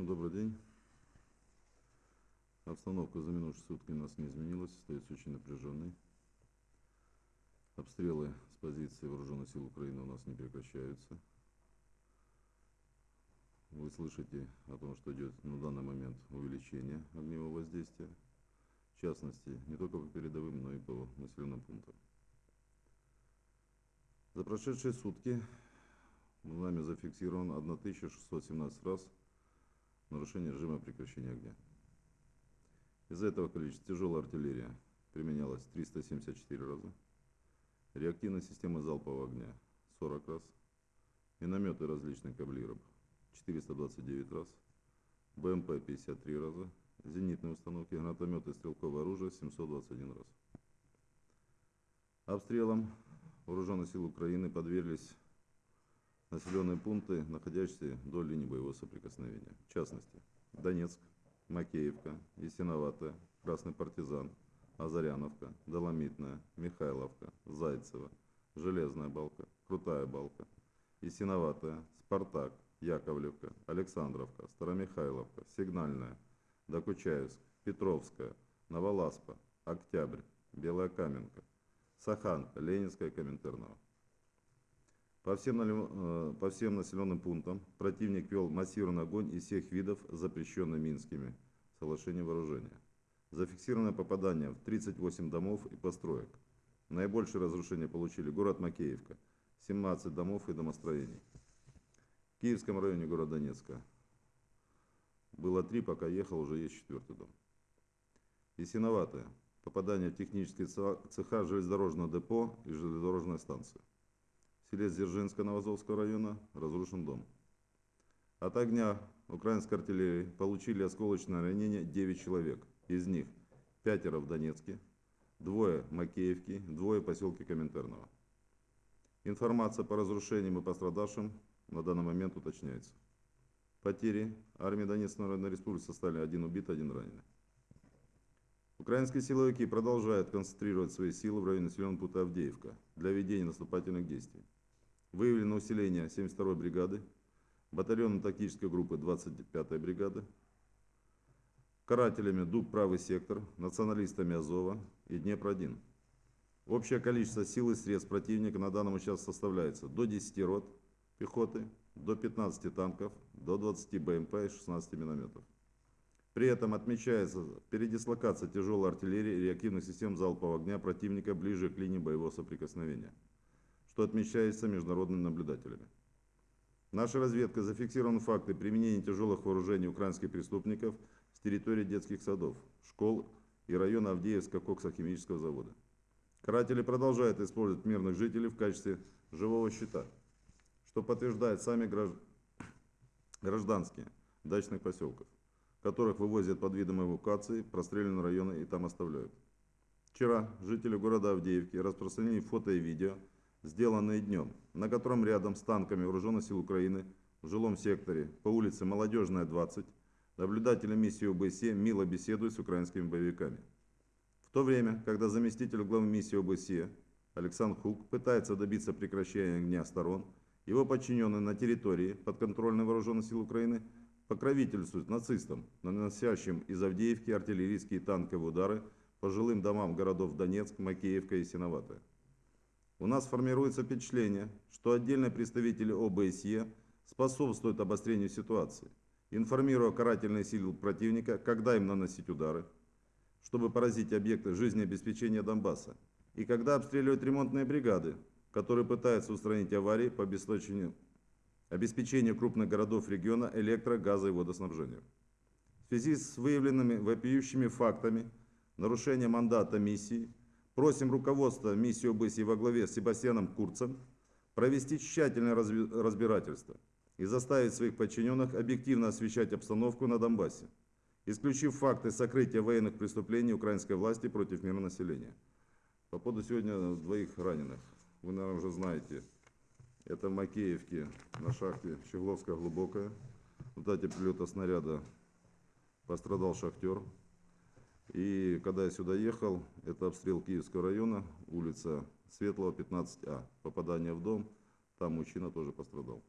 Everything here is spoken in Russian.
Всем добрый день. Обстановка за минувшие сутки у нас не изменилась, остается очень напряженной. Обстрелы с позиции вооруженных сил Украины у нас не прекращаются. Вы слышите о том, что идет на данный момент увеличение огневого воздействия. В частности, не только по передовым, но и по населенным пунктам. За прошедшие сутки нами зафиксировано 1617 раз нарушение режима прекращения огня. Из этого количества тяжелая артиллерия применялась 374 раза, реактивная система залпового огня 40 раз, минометы различных калибров 429 раз, БМП 53 раза, зенитные установки, гранатометы и стрелковое оружие 721 раз. Обстрелом вооруженных сил Украины подверглись населенные пункты, находящиеся до линии боевого соприкосновения. В частности, Донецк, Макеевка, Ясиноватая, Красный партизан, Азаряновка, Доломитная, Михайловка, Зайцево, Железная балка, Крутая балка, Ясиноватая, Спартак, Яковлевка, Александровка, Старомихайловка, Сигнальная, Докучаевск, Петровская, Новоласпа, Октябрь, Белая Каменка, Саханка, Ленинская, Коминтернова. По всем, э, по всем населенным пунктам противник вел массированный огонь из всех видов, запрещенных Минскими соглашением вооружения. Зафиксировано попадание в 38 домов и построек. Наибольшее разрушение получили город Макеевка, 17 домов и домостроений. В Киевском районе города Донецка было три, пока ехал, уже есть четвертый дом. Ясиноватое. Попадание в технические цеха железнодорожного депо и железнодорожной станции селе Дзержинска Новозовского района разрушен дом. От огня украинской артиллерии получили осколочное ранение 9 человек. Из них пятеро в Донецке, двое в Макеевке, двое в поселке Коминтерново. Информация по разрушениям и пострадавшим на данный момент уточняется. Потери армии Донецкой Народной Республики составили один убит, один раненый. Украинские силовики продолжают концентрировать свои силы в районе населенного пункта Авдеевка для ведения наступательных действий. Выявлено усиление 72-й бригады, батальонно-тактической группы 25-й бригады, карателями ДУП «Правый сектор», националистами Азова и Днепр-1. Общее количество сил и средств противника на данном участке составляется до 10 рот пехоты, до 15 танков, до 20 БМП и 16 минометов. При этом отмечается передислокация тяжелой артиллерии и реактивных систем залпового огня противника ближе к линии боевого соприкосновения что отмечается международными наблюдателями. Наша разведка зафиксировала факты применения тяжелых вооружений украинских преступников с территории детских садов, школ и района Авдеевска коксохимического завода. Каратели продолжают использовать мирных жителей в качестве живого щита, что подтверждают сами гражданские дачных поселков, которых вывозят под видом эвакуации, простреленные районы и там оставляют. Вчера жители города Авдеевки распространили фото и видео сделанные днем, на котором рядом с танками Вооруженных сил Украины в жилом секторе по улице Молодежная, 20, наблюдатели миссии ОБСЕ мило беседуют с украинскими боевиками. В то время, когда заместитель главы миссии ОБСЕ Александр Хук пытается добиться прекращения огня сторон, его подчиненные на территории подконтрольной Вооруженных сил Украины покровительствуют нацистам, наносящим из Авдеевки артиллерийские танковые удары по жилым домам городов Донецк, Макеевка и Синоватая. У нас формируется впечатление, что отдельные представители ОБСЕ способствуют обострению ситуации, информируя карательные силы противника, когда им наносить удары, чтобы поразить объекты жизнеобеспечения Донбасса, и когда обстреливают ремонтные бригады, которые пытаются устранить аварии по обеспечению, обеспечению крупных городов региона электро, газа и водоснабжения. В связи с выявленными вопиющими фактами нарушения мандата миссии – Просим руководство миссии ОБСЕ во главе с Себастьяном Курцем провести тщательное разбирательство и заставить своих подчиненных объективно освещать обстановку на Донбассе, исключив факты сокрытия военных преступлений украинской власти против мирного населения. По поводу сегодня двоих раненых. Вы, наверное, уже знаете. Это в Макеевке на шахте Щегловская глубокая. В дате прилета снаряда пострадал шахтер. И когда я сюда ехал, это обстрел Киевского района, улица Светлого, 15А. Попадание в дом, там мужчина тоже пострадал.